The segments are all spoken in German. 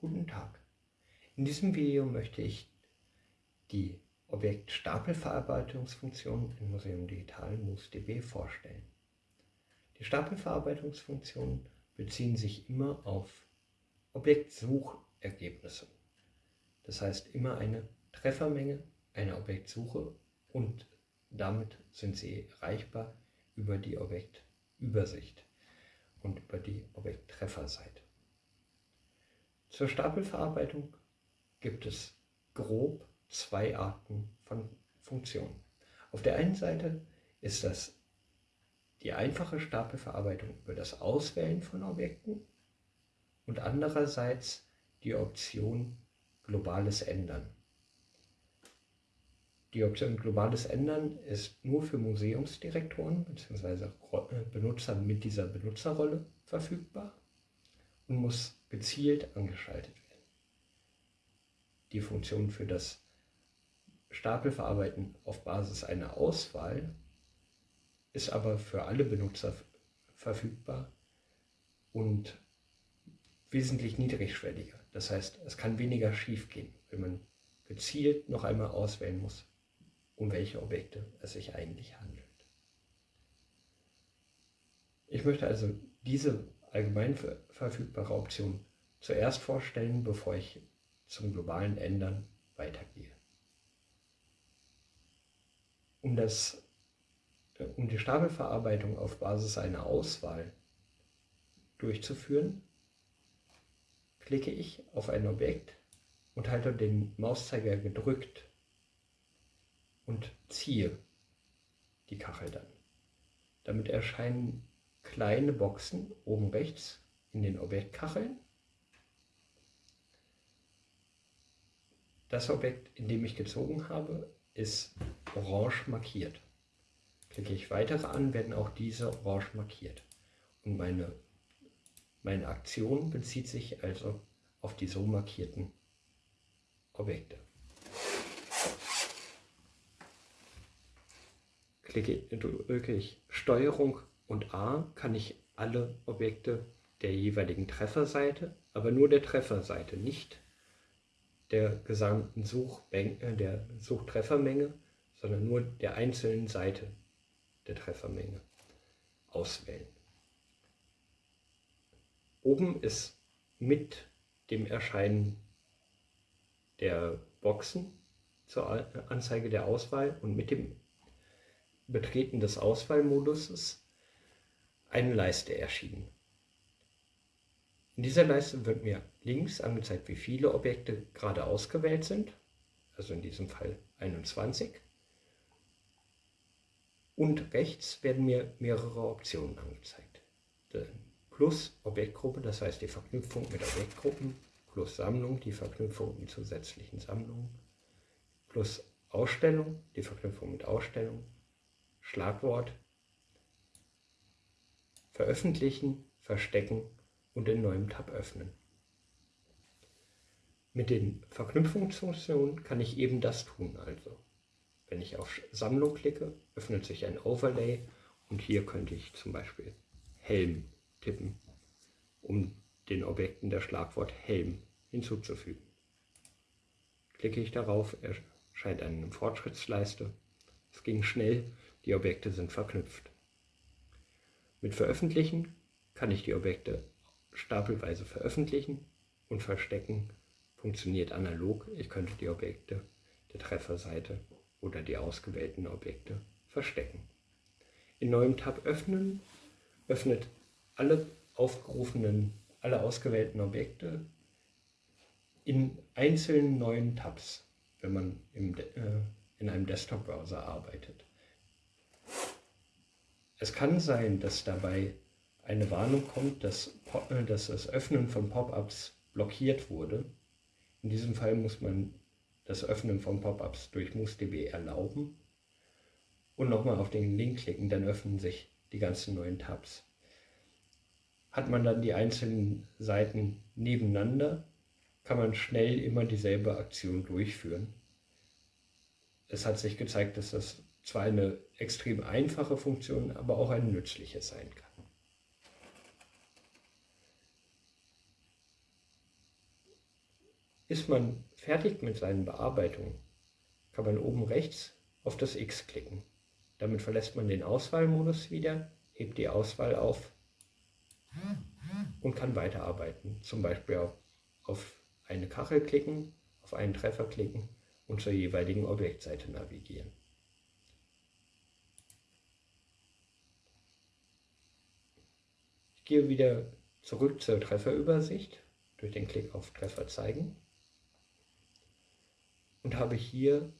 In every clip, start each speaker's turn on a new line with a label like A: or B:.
A: Guten Tag. In diesem Video möchte ich die Objektstapelverarbeitungsfunktion im Museum Digital MUSDB vorstellen. Die Stapelverarbeitungsfunktionen beziehen sich immer auf Objektsuchergebnisse. Das heißt immer eine Treffermenge, eine Objektsuche und damit sind sie erreichbar über die Objektübersicht und über die Objekttrefferseite. Zur Stapelverarbeitung gibt es grob zwei Arten von Funktionen. Auf der einen Seite ist das die einfache Stapelverarbeitung über das Auswählen von Objekten und andererseits die Option globales Ändern. Die Option globales Ändern ist nur für Museumsdirektoren bzw. Benutzer mit dieser Benutzerrolle verfügbar und muss gezielt angeschaltet werden. Die Funktion für das Stapelverarbeiten auf Basis einer Auswahl ist aber für alle Benutzer verfügbar und wesentlich niedrigschwelliger. Das heißt, es kann weniger schief gehen, wenn man gezielt noch einmal auswählen muss, um welche Objekte es sich eigentlich handelt. Ich möchte also diese allgemein verfügbare Option zuerst vorstellen, bevor ich zum globalen Ändern weitergehe. Um, das, um die Stapelverarbeitung auf Basis einer Auswahl durchzuführen, klicke ich auf ein Objekt und halte den Mauszeiger gedrückt und ziehe die Kachel dann. Damit erscheinen kleine Boxen oben rechts in den Objektkacheln. Das Objekt, in dem ich gezogen habe, ist orange markiert. Klicke ich weitere an, werden auch diese orange markiert. Und meine, meine Aktion bezieht sich also auf die so markierten Objekte. Klicke, drücke ich Steuerung und A kann ich alle Objekte der jeweiligen Trefferseite, aber nur der Trefferseite, nicht der gesamten Suchmenge, äh, der Suchtreffermenge, sondern nur der einzelnen Seite der Treffermenge auswählen. Oben ist mit dem Erscheinen der Boxen zur Anzeige der Auswahl und mit dem Betreten des Auswahlmoduses eine Leiste erschienen. In dieser Leiste wird mir links angezeigt, wie viele Objekte gerade ausgewählt sind, also in diesem Fall 21. Und rechts werden mir mehrere Optionen angezeigt. Plus Objektgruppe, das heißt die Verknüpfung mit Objektgruppen, plus Sammlung, die Verknüpfung mit zusätzlichen Sammlungen, plus Ausstellung, die Verknüpfung mit Ausstellung, Schlagwort, Veröffentlichen, Verstecken und in neuem Tab öffnen. Mit den Verknüpfungsfunktionen kann ich eben das tun also. Wenn ich auf Sammlung klicke, öffnet sich ein Overlay und hier könnte ich zum Beispiel Helm tippen, um den Objekten der Schlagwort Helm hinzuzufügen. Klicke ich darauf, erscheint eine Fortschrittsleiste. Es ging schnell, die Objekte sind verknüpft. Mit Veröffentlichen kann ich die Objekte stapelweise veröffentlichen und verstecken funktioniert analog. Ich könnte die Objekte der Trefferseite oder die ausgewählten Objekte verstecken. In neuem Tab öffnen öffnet alle aufgerufenen, alle ausgewählten Objekte in einzelnen neuen Tabs, wenn man im, äh, in einem Desktop-Browser arbeitet. Es kann sein, dass dabei eine Warnung kommt, dass, äh, dass das Öffnen von Pop-ups blockiert wurde. In diesem Fall muss man das Öffnen von Pop-ups durch MuseDB erlauben und nochmal auf den Link klicken, dann öffnen sich die ganzen neuen Tabs. Hat man dann die einzelnen Seiten nebeneinander, kann man schnell immer dieselbe Aktion durchführen. Es hat sich gezeigt, dass das zwar eine extrem einfache Funktion, aber auch eine nützliche sein kann. Ist man fertig mit seinen Bearbeitungen, kann man oben rechts auf das X klicken. Damit verlässt man den Auswahlmodus wieder, hebt die Auswahl auf und kann weiterarbeiten. Zum Beispiel auf, eine Kachel klicken, auf einen Treffer klicken und zur jeweiligen Objektseite navigieren. Gehe wieder zurück zur Trefferübersicht durch den Klick auf Treffer zeigen und habe hier,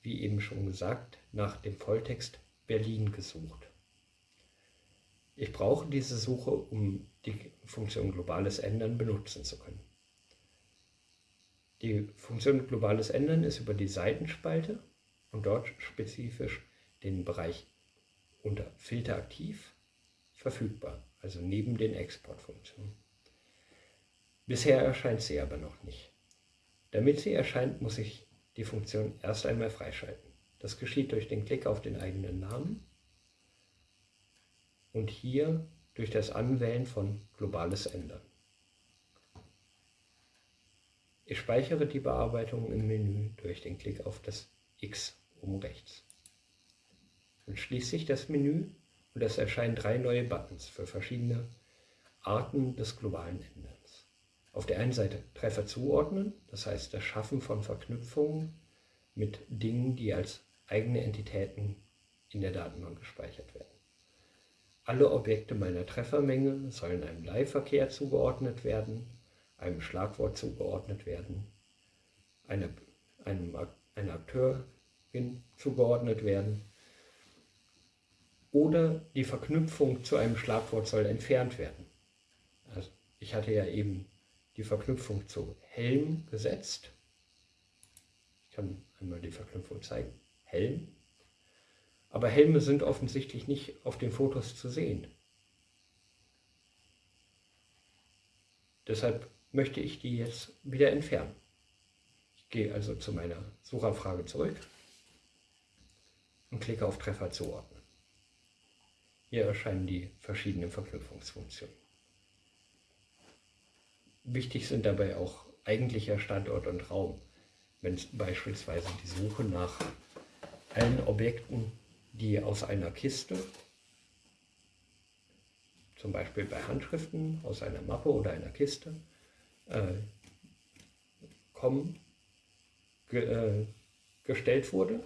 A: wie eben schon gesagt, nach dem Volltext Berlin gesucht. Ich brauche diese Suche, um die Funktion globales Ändern benutzen zu können. Die Funktion globales Ändern ist über die Seitenspalte und dort spezifisch den Bereich unter Filter aktiv verfügbar, also neben den Exportfunktionen. Bisher erscheint sie aber noch nicht. Damit sie erscheint, muss ich die Funktion erst einmal freischalten. Das geschieht durch den Klick auf den eigenen Namen und hier durch das Anwählen von globales Ändern. Ich speichere die Bearbeitung im Menü durch den Klick auf das X oben rechts. Dann schließt sich das Menü und es erscheinen drei neue Buttons für verschiedene Arten des globalen Änderns. Auf der einen Seite Treffer zuordnen, das heißt das Schaffen von Verknüpfungen mit Dingen, die als eigene Entitäten in der Datenbank gespeichert werden. Alle Objekte meiner Treffermenge sollen einem Leihverkehr zugeordnet werden einem Schlagwort zugeordnet werden, eine, einem, einer Akteurin zugeordnet werden oder die Verknüpfung zu einem Schlagwort soll entfernt werden. Also ich hatte ja eben die Verknüpfung zu Helm gesetzt. Ich kann einmal die Verknüpfung zeigen. Helm. Aber Helme sind offensichtlich nicht auf den Fotos zu sehen. Deshalb möchte ich die jetzt wieder entfernen. Ich gehe also zu meiner Suchanfrage zurück und klicke auf Treffer zuordnen. Hier erscheinen die verschiedenen Verknüpfungsfunktionen. Wichtig sind dabei auch eigentlicher Standort und Raum, wenn beispielsweise die Suche nach allen Objekten, die aus einer Kiste, zum Beispiel bei Handschriften aus einer Mappe oder einer Kiste, äh, kommen, ge, äh, gestellt wurde,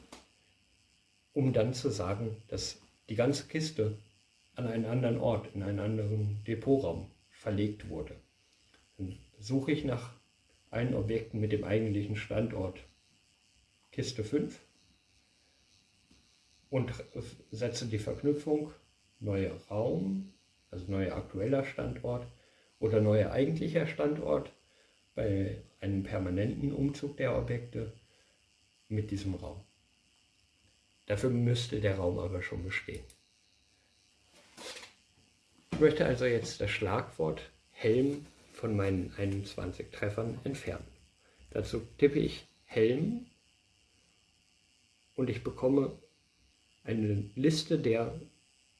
A: um dann zu sagen, dass die ganze Kiste an einen anderen Ort, in einen anderen Depotraum verlegt wurde. Dann suche ich nach allen Objekten mit dem eigentlichen Standort Kiste 5 und setze die Verknüpfung neuer Raum, also neuer aktueller Standort oder neuer eigentlicher Standort bei einem permanenten Umzug der Objekte mit diesem Raum. Dafür müsste der Raum aber schon bestehen. Ich möchte also jetzt das Schlagwort Helm von meinen 21 Treffern entfernen. Dazu tippe ich Helm und ich bekomme eine Liste der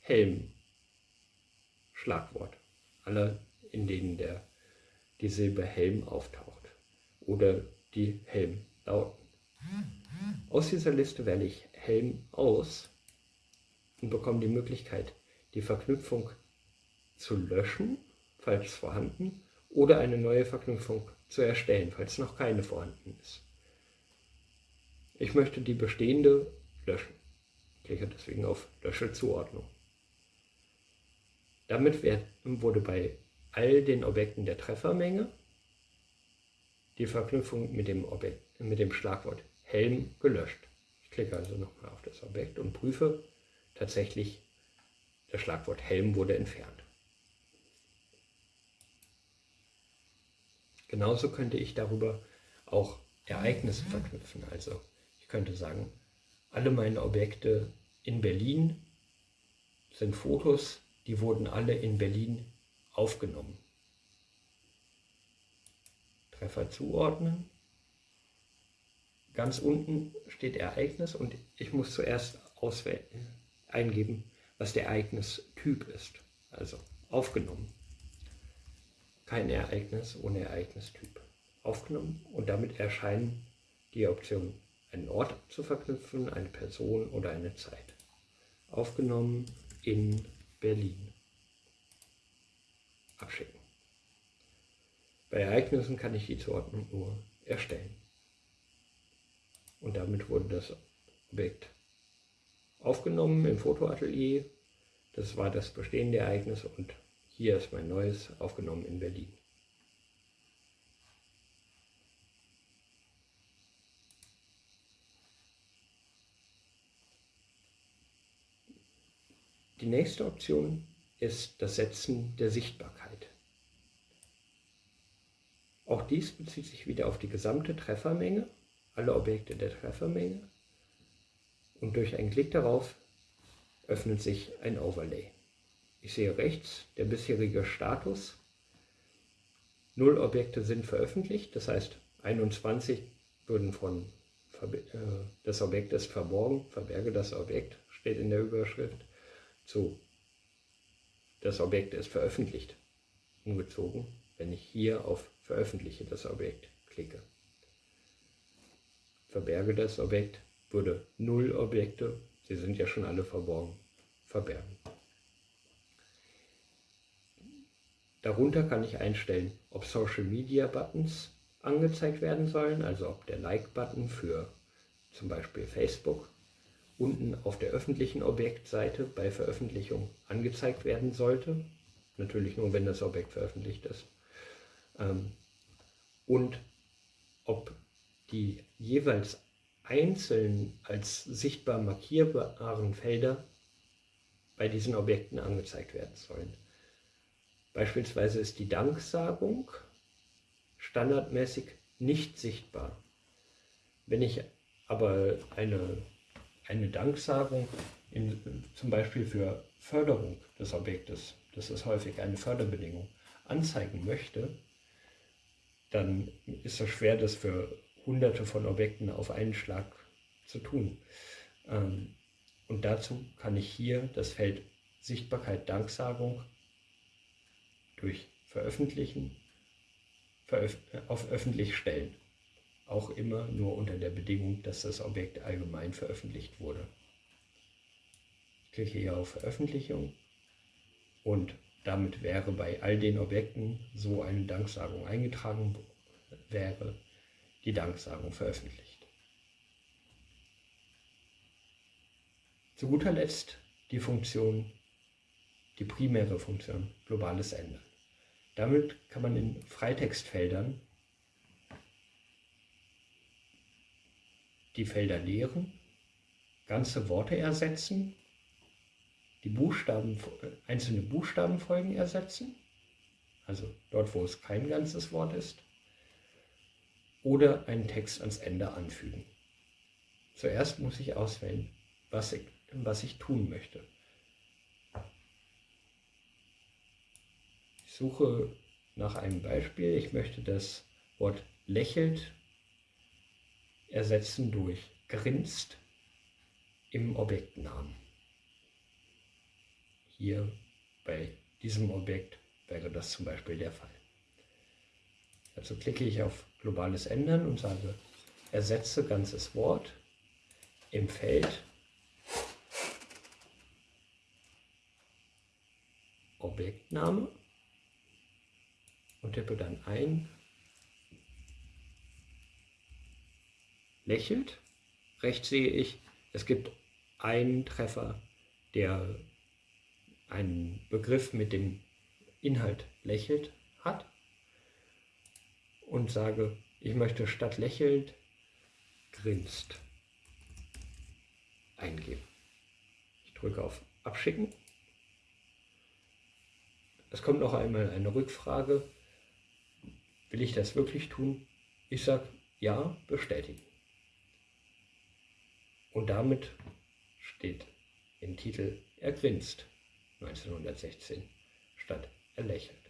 A: Helm-Schlagwort, aller in denen der die Silbe Helm auftaucht oder die Helm-Lauten. Aus dieser Liste wähle ich Helm aus und bekomme die Möglichkeit, die Verknüpfung zu löschen, falls vorhanden, oder eine neue Verknüpfung zu erstellen, falls noch keine vorhanden ist. Ich möchte die bestehende löschen. Ich klicke deswegen auf Lösche Zuordnung. Damit wurde bei all den Objekten der Treffermenge die Verknüpfung mit dem, Objekt, mit dem Schlagwort Helm gelöscht. Ich klicke also nochmal auf das Objekt und prüfe tatsächlich, das Schlagwort Helm wurde entfernt. Genauso könnte ich darüber auch Ereignisse verknüpfen. Also ich könnte sagen, alle meine Objekte in Berlin sind Fotos, die wurden alle in Berlin aufgenommen. Treffer zuordnen. Ganz unten steht Ereignis und ich muss zuerst eingeben, was der Ereignistyp ist. Also aufgenommen. Kein Ereignis ohne Ereignistyp aufgenommen und damit erscheinen die Optionen einen Ort zu verknüpfen, eine Person oder eine Zeit. Aufgenommen in Berlin. Abschicken. Bei Ereignissen kann ich die Zuordnung nur erstellen. Und damit wurde das Objekt aufgenommen im Fotoatelier. Das war das bestehende Ereignis und hier ist mein neues aufgenommen in Berlin. Die nächste Option ist das Setzen der Sichtbarkeit. Auch dies bezieht sich wieder auf die gesamte Treffermenge, alle Objekte der Treffermenge. Und durch einen Klick darauf öffnet sich ein Overlay. Ich sehe rechts der bisherige Status. Null Objekte sind veröffentlicht, das heißt 21 würden von äh, das Objekt ist verborgen, verberge das Objekt, steht in der Überschrift, zu das Objekt ist veröffentlicht, umgezogen, wenn ich hier auf Veröffentliche das Objekt klicke. Verberge das Objekt, würde null Objekte, sie sind ja schon alle verborgen, verbergen. Darunter kann ich einstellen, ob Social Media Buttons angezeigt werden sollen, also ob der Like-Button für zum Beispiel Facebook unten auf der öffentlichen Objektseite bei Veröffentlichung angezeigt werden sollte. Natürlich nur, wenn das Objekt veröffentlicht ist. Ähm, und ob die jeweils einzeln als sichtbar markierbaren Felder bei diesen Objekten angezeigt werden sollen. Beispielsweise ist die Danksagung standardmäßig nicht sichtbar. Wenn ich aber eine eine Danksagung in, zum Beispiel für Förderung des Objektes, das ist häufig eine Förderbedingung, anzeigen möchte, dann ist es schwer, das für hunderte von Objekten auf einen Schlag zu tun. Ähm, und dazu kann ich hier das Feld Sichtbarkeit Danksagung durch Veröffentlichen auf öffentlich stellen auch immer nur unter der Bedingung, dass das Objekt allgemein veröffentlicht wurde. Ich klicke hier auf Veröffentlichung und damit wäre bei all den Objekten, so eine Danksagung eingetragen wäre, die Danksagung veröffentlicht. Zu guter Letzt die Funktion, die primäre Funktion, globales Ändern. Damit kann man in Freitextfeldern die Felder leeren, ganze Worte ersetzen, die Buchstaben, einzelne Buchstabenfolgen ersetzen, also dort, wo es kein ganzes Wort ist, oder einen Text ans Ende anfügen. Zuerst muss ich auswählen, was ich, was ich tun möchte. Suche nach einem Beispiel. Ich möchte das Wort lächelt ersetzen durch grinst im Objektnamen. Hier bei diesem Objekt wäre das zum Beispiel der Fall. Also klicke ich auf globales Ändern und sage ersetze ganzes Wort im Feld Objektname und tippe dann ein lächelt. Rechts sehe ich, es gibt einen Treffer, der einen Begriff mit dem Inhalt lächelt hat und sage, ich möchte statt lächelt grinst eingeben. Ich drücke auf Abschicken. Es kommt noch einmal eine Rückfrage. Will ich das wirklich tun? Ich sage ja, bestätigen. Und damit steht im Titel Er grinst 1916 statt Er lächelt.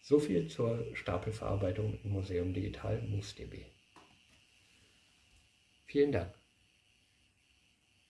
A: So viel zur Stapelverarbeitung im Museum Digital MUSDB. Vielen Dank.